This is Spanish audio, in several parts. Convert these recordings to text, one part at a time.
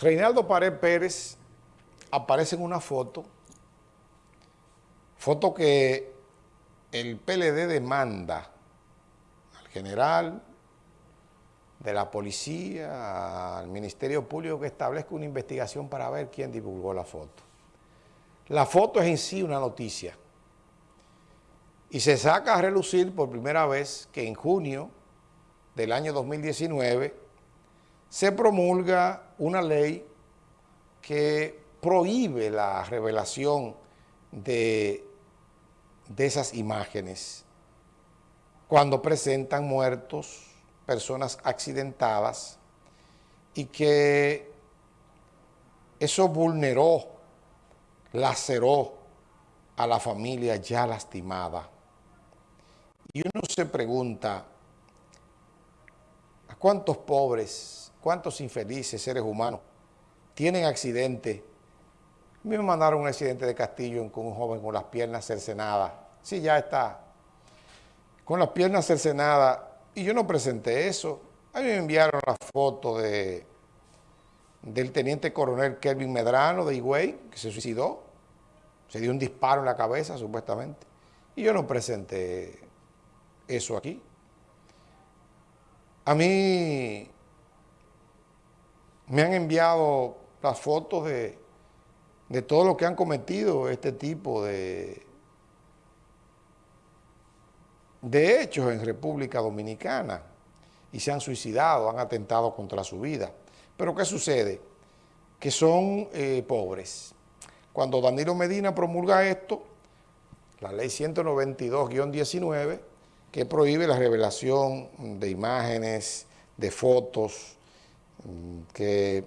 Reinaldo Pared Pérez aparece en una foto, foto que el PLD demanda al general de la policía, al Ministerio Público que establezca una investigación para ver quién divulgó la foto. La foto es en sí una noticia y se saca a relucir por primera vez que en junio del año 2019 se promulga una ley que prohíbe la revelación de, de esas imágenes cuando presentan muertos, personas accidentadas y que eso vulneró, laceró a la familia ya lastimada. Y uno se pregunta, ¿a cuántos pobres ¿Cuántos infelices seres humanos tienen accidente? A mí me mandaron un accidente de Castillo con un joven con las piernas cercenadas. Sí, ya está. Con las piernas cercenadas. Y yo no presenté eso. A mí me enviaron la foto de, del teniente coronel Kelvin Medrano de Higüey, que se suicidó. Se dio un disparo en la cabeza, supuestamente. Y yo no presenté eso aquí. A mí me han enviado las fotos de, todo lo que han cometido este tipo de, de hechos en República Dominicana y se han suicidado, han atentado contra su vida. Pero ¿qué sucede? Que son eh, pobres. Cuando Danilo Medina promulga esto, la ley 192-19, que prohíbe la revelación de imágenes, de fotos, que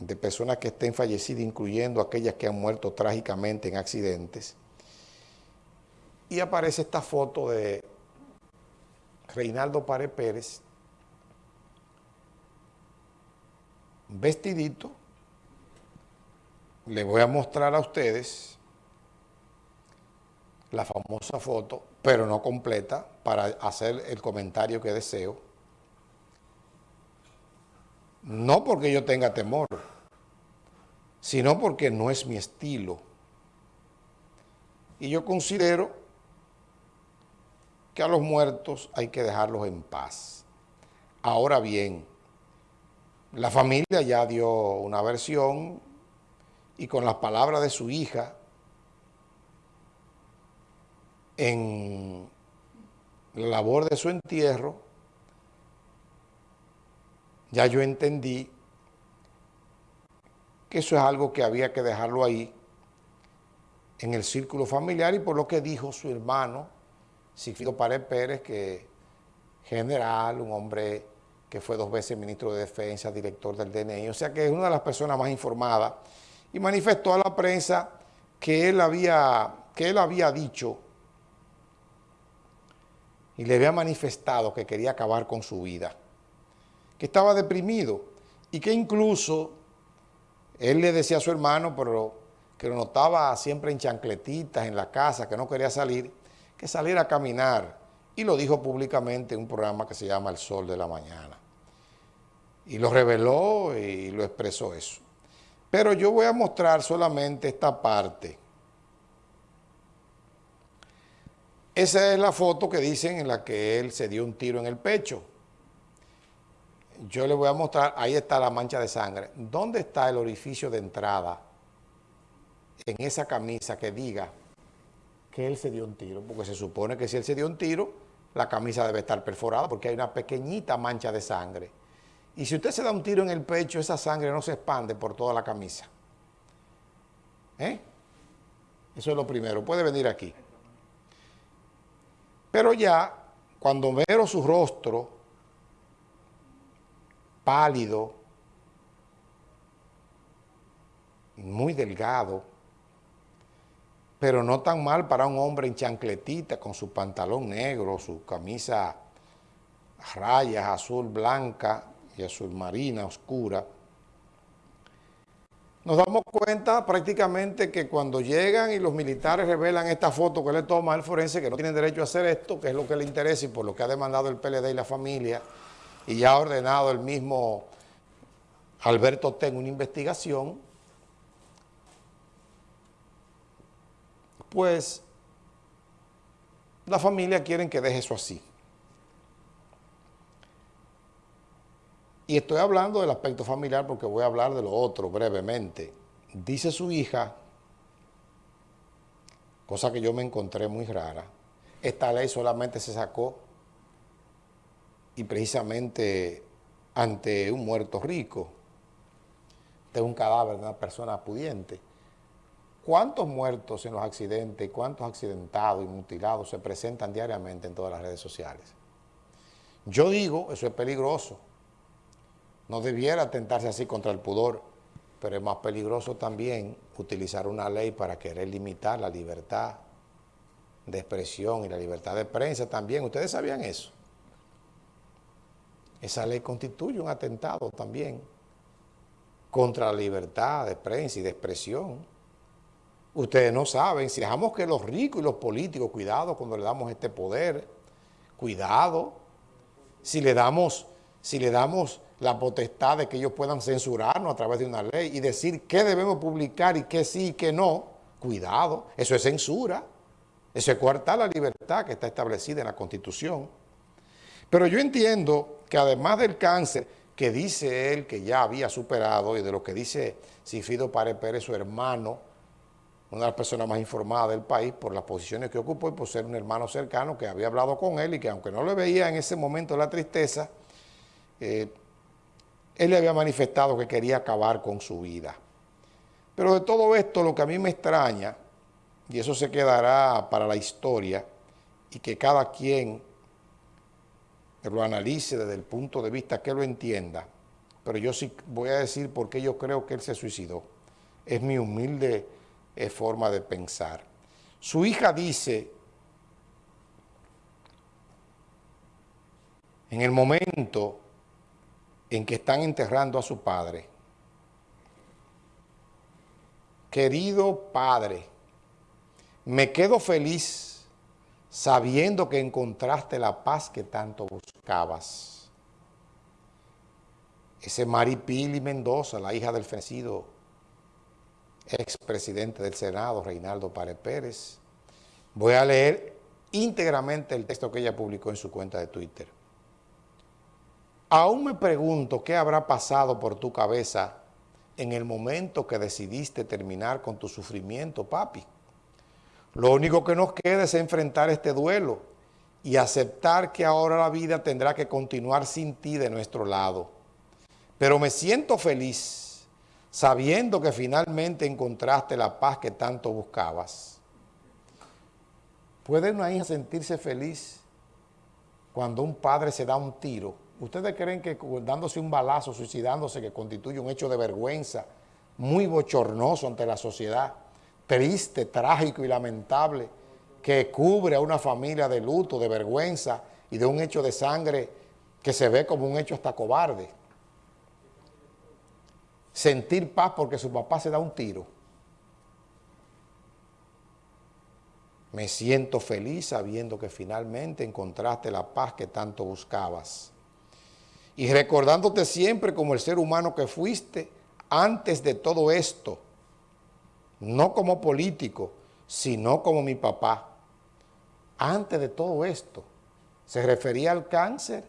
de personas que estén fallecidas, incluyendo aquellas que han muerto trágicamente en accidentes. Y aparece esta foto de Reinaldo Pare Pérez, vestidito. Le voy a mostrar a ustedes la famosa foto, pero no completa, para hacer el comentario que deseo. No porque yo tenga temor, sino porque no es mi estilo. Y yo considero que a los muertos hay que dejarlos en paz. Ahora bien, la familia ya dio una versión y con las palabras de su hija en la labor de su entierro, ya yo entendí que eso es algo que había que dejarlo ahí en el círculo familiar y por lo que dijo su hermano, Sigfrido Pared Pérez, que general, un hombre que fue dos veces ministro de Defensa, director del DNI, o sea que es una de las personas más informadas, y manifestó a la prensa que él había, que él había dicho y le había manifestado que quería acabar con su vida que estaba deprimido y que incluso él le decía a su hermano, pero que lo notaba siempre en chancletitas en la casa, que no quería salir, que saliera a caminar. Y lo dijo públicamente en un programa que se llama El Sol de la Mañana. Y lo reveló y lo expresó eso. Pero yo voy a mostrar solamente esta parte. Esa es la foto que dicen en la que él se dio un tiro en el pecho yo le voy a mostrar, ahí está la mancha de sangre. ¿Dónde está el orificio de entrada en esa camisa que diga que él se dio un tiro? Porque se supone que si él se dio un tiro, la camisa debe estar perforada porque hay una pequeñita mancha de sangre. Y si usted se da un tiro en el pecho, esa sangre no se expande por toda la camisa. ¿Eh? Eso es lo primero. Puede venir aquí. Pero ya, cuando veo su rostro pálido, muy delgado, pero no tan mal para un hombre en chancletita con su pantalón negro, su camisa rayas azul blanca y azul marina oscura. Nos damos cuenta prácticamente que cuando llegan y los militares revelan esta foto que le toma el forense, que no tienen derecho a hacer esto, que es lo que le interesa y por lo que ha demandado el PLD y la familia, y ya ha ordenado el mismo Alberto tenga una investigación, pues la familia quiere que deje eso así. Y estoy hablando del aspecto familiar porque voy a hablar de lo otro brevemente. Dice su hija, cosa que yo me encontré muy rara, esta ley solamente se sacó y precisamente ante un muerto rico, de un cadáver de una persona pudiente. ¿Cuántos muertos en los accidentes, y cuántos accidentados y mutilados se presentan diariamente en todas las redes sociales? Yo digo, eso es peligroso, no debiera atentarse así contra el pudor, pero es más peligroso también utilizar una ley para querer limitar la libertad de expresión y la libertad de prensa también. ¿Ustedes sabían eso? Esa ley constituye un atentado también contra la libertad de prensa y de expresión. Ustedes no saben, si dejamos que los ricos y los políticos, cuidado cuando le damos este poder, cuidado, si le damos, si le damos la potestad de que ellos puedan censurarnos a través de una ley y decir qué debemos publicar y qué sí y qué no. Cuidado, eso es censura. Eso es coartar la libertad que está establecida en la Constitución. Pero yo entiendo que además del cáncer que dice él que ya había superado y de lo que dice Cifido Párez Pérez, su hermano, una de las personas más informadas del país por las posiciones que ocupó y por ser un hermano cercano que había hablado con él y que aunque no le veía en ese momento la tristeza, eh, él le había manifestado que quería acabar con su vida. Pero de todo esto, lo que a mí me extraña, y eso se quedará para la historia, y que cada quien lo analice desde el punto de vista que lo entienda, pero yo sí voy a decir por qué yo creo que él se suicidó. Es mi humilde eh, forma de pensar. Su hija dice, en el momento en que están enterrando a su padre. Querido padre, me quedo feliz sabiendo que encontraste la paz que tanto buscabas. Ese Maripili Mendoza, la hija del fenecido expresidente del Senado, Reinaldo Párez Pérez. Voy a leer íntegramente el texto que ella publicó en su cuenta de Twitter. Aún me pregunto qué habrá pasado por tu cabeza en el momento que decidiste terminar con tu sufrimiento, papi. Lo único que nos queda es enfrentar este duelo y aceptar que ahora la vida tendrá que continuar sin ti de nuestro lado. Pero me siento feliz sabiendo que finalmente encontraste la paz que tanto buscabas. ¿Puede una hija sentirse feliz cuando un padre se da un tiro ¿Ustedes creen que dándose un balazo, suicidándose, que constituye un hecho de vergüenza muy bochornoso ante la sociedad, triste, trágico y lamentable, que cubre a una familia de luto, de vergüenza y de un hecho de sangre que se ve como un hecho hasta cobarde? Sentir paz porque su papá se da un tiro. Me siento feliz sabiendo que finalmente encontraste la paz que tanto buscabas y recordándote siempre como el ser humano que fuiste antes de todo esto, no como político, sino como mi papá. Antes de todo esto, ¿se refería al cáncer?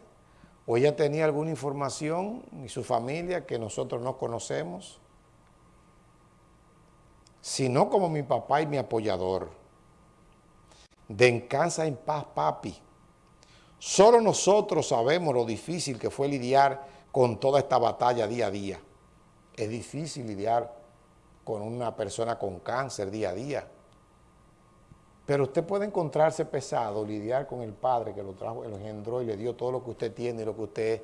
¿O ella tenía alguna información y su familia que nosotros no conocemos? Sino como mi papá y mi apoyador. Den casa en paz, papi. Solo nosotros sabemos lo difícil que fue lidiar con toda esta batalla día a día. Es difícil lidiar con una persona con cáncer día a día. Pero usted puede encontrarse pesado, lidiar con el padre que lo trajo, lo engendró y le dio todo lo que usted tiene y lo que usted es.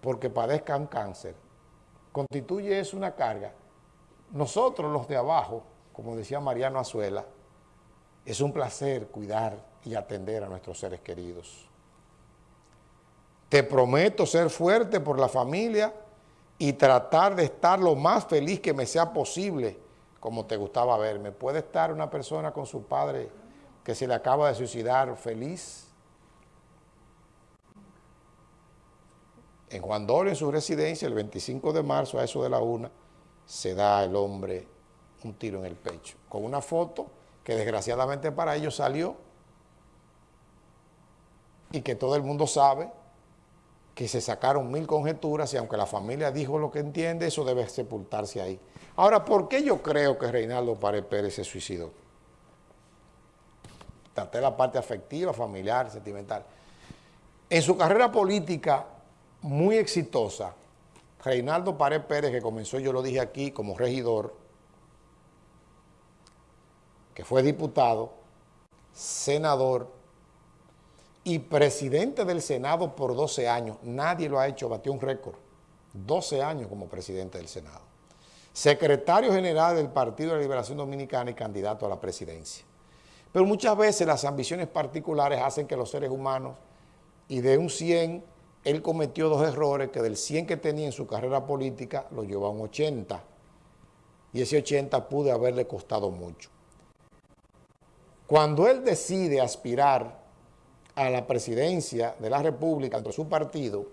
Porque padezca un cáncer. Constituye eso una carga. Nosotros los de abajo, como decía Mariano Azuela, es un placer cuidar y atender a nuestros seres queridos. Te prometo ser fuerte por la familia y tratar de estar lo más feliz que me sea posible, como te gustaba verme. ¿Puede estar una persona con su padre que se le acaba de suicidar feliz? En Juan Dolio, en su residencia, el 25 de marzo, a eso de la una, se da el hombre un tiro en el pecho, con una foto que desgraciadamente para ellos salió y que todo el mundo sabe que se sacaron mil conjeturas y aunque la familia dijo lo que entiende, eso debe sepultarse ahí. Ahora, ¿por qué yo creo que Reinaldo Pared Pérez se suicidó? Traté la parte afectiva, familiar, sentimental. En su carrera política muy exitosa, Reinaldo Pared Pérez, que comenzó, yo lo dije aquí, como regidor, que fue diputado, senador y presidente del Senado por 12 años. Nadie lo ha hecho, batió un récord. 12 años como presidente del Senado. Secretario general del Partido de la Liberación Dominicana y candidato a la presidencia. Pero muchas veces las ambiciones particulares hacen que los seres humanos, y de un 100, él cometió dos errores que del 100 que tenía en su carrera política lo llevó a un 80. Y ese 80 pudo haberle costado mucho. Cuando él decide aspirar a la presidencia de la República de su partido,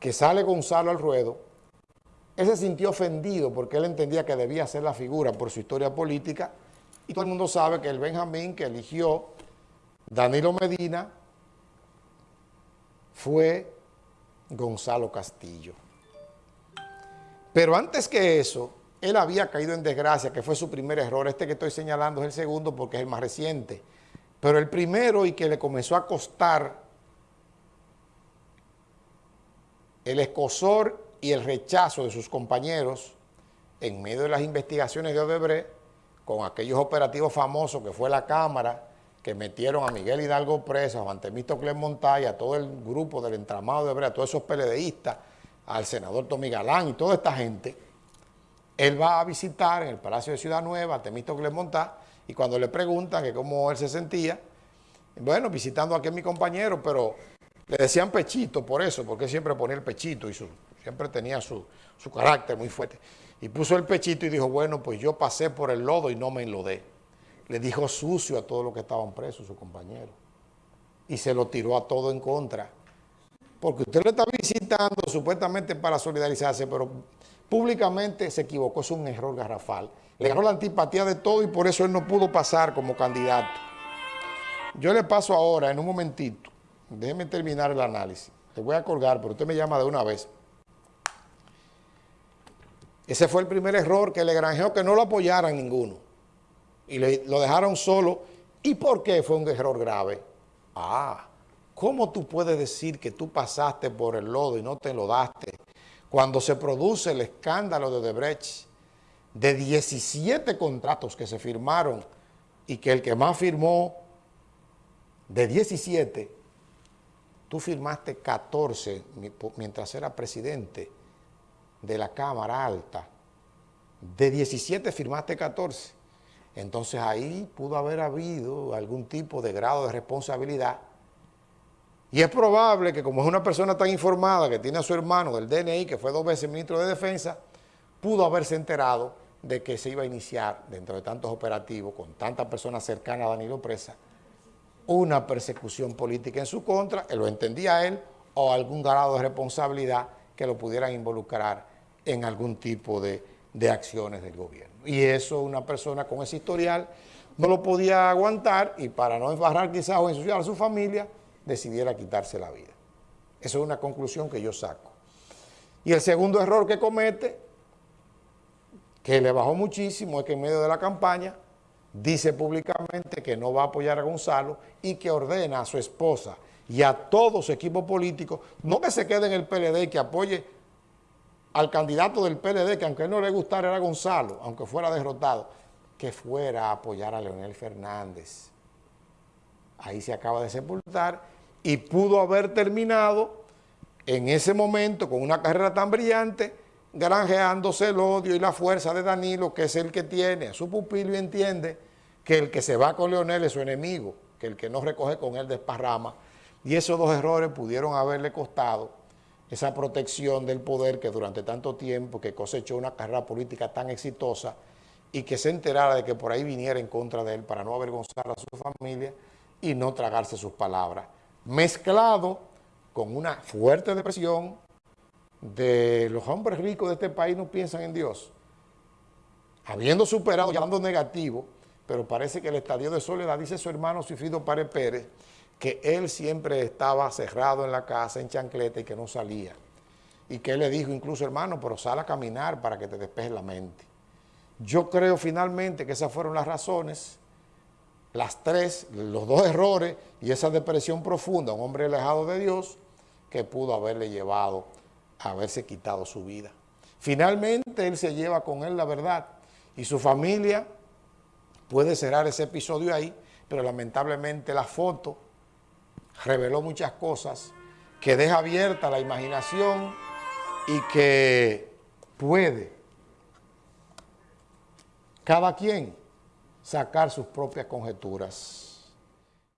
que sale Gonzalo al ruedo, él se sintió ofendido porque él entendía que debía ser la figura por su historia política y todo el mundo sabe que el Benjamín que eligió Danilo Medina fue Gonzalo Castillo. Pero antes que eso, él había caído en desgracia, que fue su primer error. Este que estoy señalando es el segundo porque es el más reciente. Pero el primero y que le comenzó a costar el escosor y el rechazo de sus compañeros en medio de las investigaciones de Odebrecht, con aquellos operativos famosos que fue la Cámara, que metieron a Miguel Hidalgo preso, a Juan Temístocles Montaya, a todo el grupo del entramado de Odebrecht, a todos esos PLDistas, al senador Tommy Galán y toda esta gente, él va a visitar en el Palacio de Ciudad Nueva a Temístocles Montá y cuando le preguntan que cómo él se sentía, bueno, visitando aquí a mi compañero, pero le decían pechito por eso, porque siempre ponía el pechito y siempre tenía su, su carácter muy fuerte. Y puso el pechito y dijo, bueno, pues yo pasé por el lodo y no me enlodé. Le dijo sucio a todos los que estaban presos, su compañero. Y se lo tiró a todo en contra. Porque usted lo está visitando supuestamente para solidarizarse, pero públicamente se equivocó, es un error garrafal. Le ganó la antipatía de todo y por eso él no pudo pasar como candidato. Yo le paso ahora, en un momentito, déjeme terminar el análisis. Le voy a colgar, pero usted me llama de una vez. Ese fue el primer error que le granjeó que no lo apoyaran ninguno. Y lo dejaron solo. ¿Y por qué fue un error grave? Ah, ¿cómo tú puedes decir que tú pasaste por el lodo y no te lo daste cuando se produce el escándalo de Debrecht? De 17 contratos que se firmaron y que el que más firmó de 17, tú firmaste 14 mientras era presidente de la Cámara Alta. De 17 firmaste 14. Entonces ahí pudo haber habido algún tipo de grado de responsabilidad. Y es probable que como es una persona tan informada que tiene a su hermano del DNI, que fue dos veces ministro de Defensa, pudo haberse enterado de que se iba a iniciar, dentro de tantos operativos, con tantas personas cercanas a Danilo Presa, una persecución política en su contra, él lo entendía él, o algún grado de responsabilidad que lo pudieran involucrar en algún tipo de, de acciones del gobierno. Y eso una persona con ese historial no lo podía aguantar y para no embarrar quizás o ensuciar a su familia, decidiera quitarse la vida. Eso es una conclusión que yo saco. Y el segundo error que comete que le bajó muchísimo es que en medio de la campaña dice públicamente que no va a apoyar a Gonzalo y que ordena a su esposa y a todo su equipo político, no que se quede en el PLD y que apoye al candidato del PLD, que aunque no le gustara era Gonzalo, aunque fuera derrotado, que fuera a apoyar a Leonel Fernández. Ahí se acaba de sepultar y pudo haber terminado en ese momento con una carrera tan brillante granjeándose el odio y la fuerza de Danilo, que es el que tiene a su pupilo y entiende que el que se va con Leonel es su enemigo, que el que no recoge con él desparrama. Y esos dos errores pudieron haberle costado esa protección del poder que durante tanto tiempo, que cosechó una carrera política tan exitosa y que se enterara de que por ahí viniera en contra de él para no avergonzar a su familia y no tragarse sus palabras. Mezclado con una fuerte depresión de los hombres ricos de este país no piensan en Dios. Habiendo superado, llamando negativo, pero parece que el estadio de soledad, dice su hermano Sufido Párez Pérez, que él siempre estaba cerrado en la casa, en chancleta y que no salía. Y que él le dijo incluso, hermano, pero sal a caminar para que te despejes la mente. Yo creo finalmente que esas fueron las razones, las tres, los dos errores y esa depresión profunda, un hombre alejado de Dios, que pudo haberle llevado haberse quitado su vida. Finalmente él se lleva con él la verdad y su familia puede cerrar ese episodio ahí, pero lamentablemente la foto reveló muchas cosas que deja abierta la imaginación y que puede cada quien sacar sus propias conjeturas.